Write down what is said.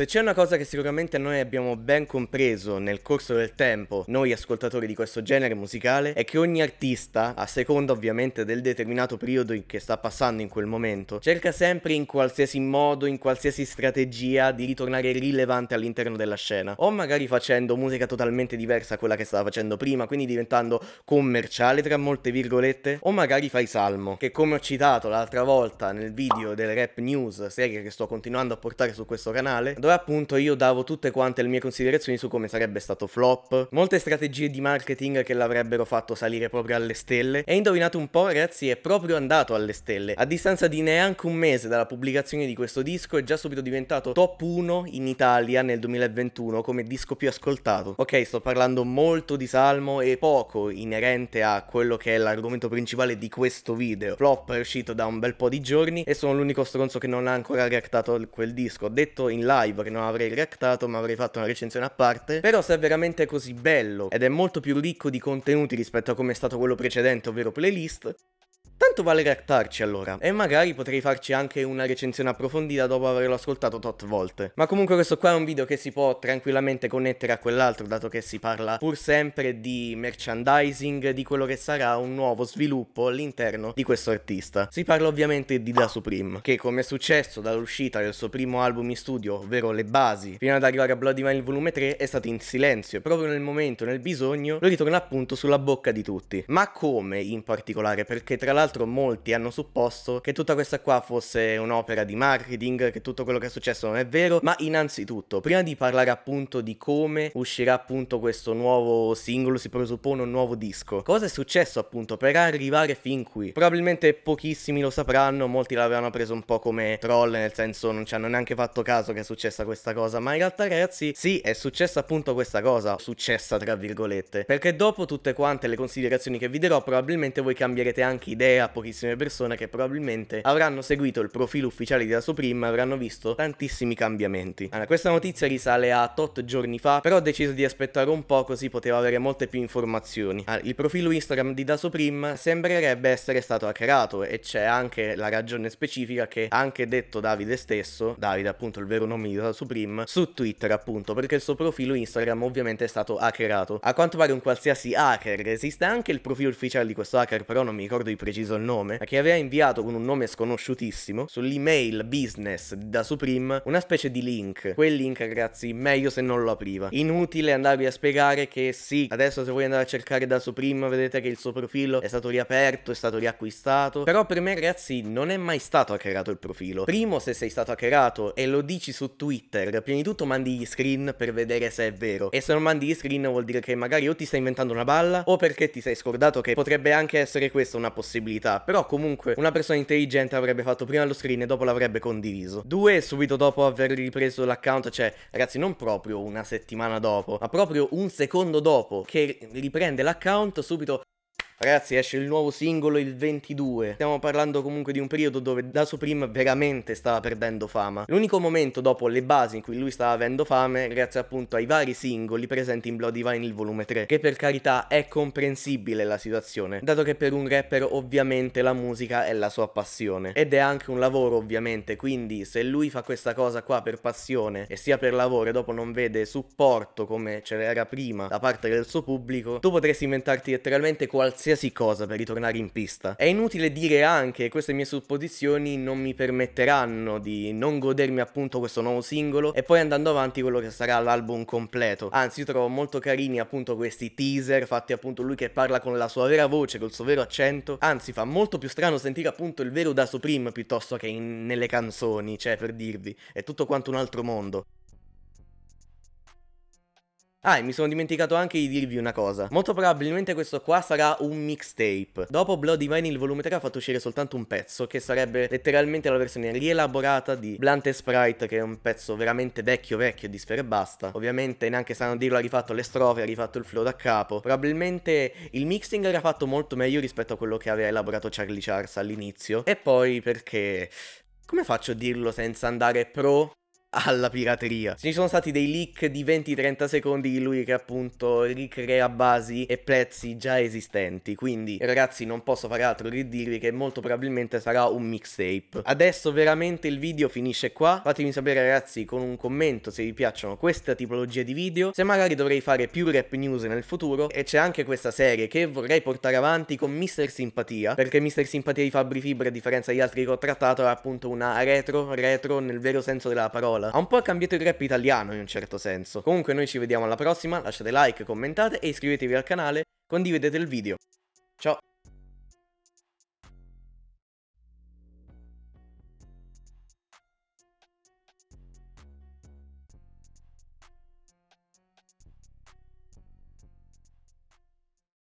Se c'è una cosa che sicuramente noi abbiamo ben compreso nel corso del tempo, noi ascoltatori di questo genere musicale, è che ogni artista, a seconda ovviamente del determinato periodo che sta passando in quel momento, cerca sempre in qualsiasi modo, in qualsiasi strategia di ritornare rilevante all'interno della scena. O magari facendo musica totalmente diversa a quella che stava facendo prima, quindi diventando commerciale tra molte virgolette, o magari fai salmo, che come ho citato l'altra volta nel video del Rap News, serie che sto continuando a portare su questo canale, dove appunto io davo tutte quante le mie considerazioni su come sarebbe stato flop, molte strategie di marketing che l'avrebbero fatto salire proprio alle stelle e indovinate un po' ragazzi è proprio andato alle stelle, a distanza di neanche un mese dalla pubblicazione di questo disco è già subito diventato top 1 in Italia nel 2021 come disco più ascoltato. Ok sto parlando molto di Salmo e poco inerente a quello che è l'argomento principale di questo video. Flop è uscito da un bel po' di giorni e sono l'unico stronzo che non ha ancora reactato quel disco. Detto in live live che non avrei reactato ma avrei fatto una recensione a parte. Però se è veramente così bello ed è molto più ricco di contenuti rispetto a come è stato quello precedente ovvero playlist Tanto vale reactarci allora, e magari potrei farci anche una recensione approfondita dopo averlo ascoltato tot volte. Ma comunque questo qua è un video che si può tranquillamente connettere a quell'altro, dato che si parla pur sempre di merchandising, di quello che sarà un nuovo sviluppo all'interno di questo artista. Si parla ovviamente di Da Supreme, che come è successo dall'uscita del suo primo album in studio, ovvero Le Basi, fino ad arrivare a Bloody Divine volume 3, è stato in silenzio, e proprio nel momento, nel bisogno, lo ritorna appunto sulla bocca di tutti. Ma come in particolare? Perché tra l'altro l'altro molti hanno supposto che tutta questa qua fosse un'opera di marketing, che tutto quello che è successo non è vero, ma innanzitutto, prima di parlare appunto di come uscirà appunto questo nuovo singolo, si presuppone un nuovo disco, cosa è successo appunto per arrivare fin qui? Probabilmente pochissimi lo sapranno, molti l'avevano preso un po' come troll, nel senso non ci hanno neanche fatto caso che è successa questa cosa, ma in realtà ragazzi, sì, è successa appunto questa cosa, successa tra virgolette, perché dopo tutte quante le considerazioni che vi darò, probabilmente voi cambierete anche idea a pochissime persone che probabilmente avranno seguito il profilo ufficiale di Da Supreme e avranno visto tantissimi cambiamenti. Allora, questa notizia risale a tot giorni fa, però ho deciso di aspettare un po' così potevo avere molte più informazioni. Allora, il profilo Instagram di Da Supreme sembrerebbe essere stato hackerato e c'è anche la ragione specifica che ha anche detto Davide stesso, Davide appunto il vero nome di Da Supreme, su Twitter appunto, perché il suo profilo Instagram ovviamente è stato hackerato. A quanto pare un qualsiasi hacker, esiste anche il profilo ufficiale di questo hacker, però non mi ricordo di preciso il nome, che aveva inviato con un nome sconosciutissimo sull'email business da Supreme una specie di link. Quel link, ragazzi, meglio se non lo apriva. Inutile andarvi a spiegare che sì, adesso se voi andate a cercare da Supreme vedete che il suo profilo è stato riaperto, è stato riacquistato. Però per me, ragazzi, non è mai stato hackerato il profilo. Primo, se sei stato hackerato e lo dici su Twitter, prima di tutto mandi gli screen per vedere se è vero. E se non mandi gli screen vuol dire che magari o ti stai inventando una balla o perché ti sei scordato che potrebbe anche essere questa una possibilità possibilità, però comunque una persona intelligente avrebbe fatto prima lo screen e dopo l'avrebbe condiviso. Due, subito dopo aver ripreso l'account, cioè ragazzi non proprio una settimana dopo, ma proprio un secondo dopo che riprende l'account, subito Ragazzi esce il nuovo singolo il 22 Stiamo parlando comunque di un periodo dove Da Supreme veramente stava perdendo fama. L'unico momento dopo le basi in cui lui stava avendo fame Grazie appunto ai vari singoli presenti in Bloody Divine il volume 3 Che per carità è comprensibile la situazione Dato che per un rapper ovviamente la musica è la sua passione. Ed è anche un lavoro ovviamente Quindi se lui fa questa cosa qua per passione E sia per lavoro e dopo non vede supporto come ce l'era prima Da parte del suo pubblico Tu potresti inventarti letteralmente qualsiasi qualsiasi cosa per ritornare in pista. È inutile dire anche che queste mie supposizioni non mi permetteranno di non godermi appunto questo nuovo singolo e poi andando avanti quello che sarà l'album completo. Anzi, io trovo molto carini appunto questi teaser fatti appunto lui che parla con la sua vera voce, col suo vero accento. Anzi, fa molto più strano sentire appunto il vero da Supreme piuttosto che in, nelle canzoni, cioè per dirvi, è tutto quanto un altro mondo. Ah, e mi sono dimenticato anche di dirvi una cosa. Molto probabilmente questo qua sarà un mixtape. Dopo Bloody Vinyl volume 3 ha fatto uscire soltanto un pezzo, che sarebbe letteralmente la versione rielaborata di Blunt e Sprite, che è un pezzo veramente vecchio vecchio di Sfere e Basta. Ovviamente neanche sanno dirlo, ha rifatto le strofe, ha rifatto il flow da capo. Probabilmente il mixing era fatto molto meglio rispetto a quello che aveva elaborato Charlie Charles all'inizio. E poi perché... Come faccio a dirlo senza andare pro alla pirateria. Ci sono stati dei leak di 20-30 secondi di lui che appunto ricrea basi e prezzi già esistenti, quindi ragazzi non posso fare altro che dirvi che molto probabilmente sarà un mixtape. Adesso veramente il video finisce qua, fatemi sapere ragazzi con un commento se vi piacciono questa tipologia di video, se magari dovrei fare più rap news nel futuro e c'è anche questa serie che vorrei portare avanti con Mr. Simpatia, perché Mr. Simpatia di Fabri Fibra a differenza di altri che ho trattato è appunto una retro, retro nel vero senso della parola parola. Ha un po' cambiato il rap italiano in un certo senso. Comunque noi ci vediamo alla prossima, lasciate like, commentate e iscrivetevi al canale, condividete il video. Ciao!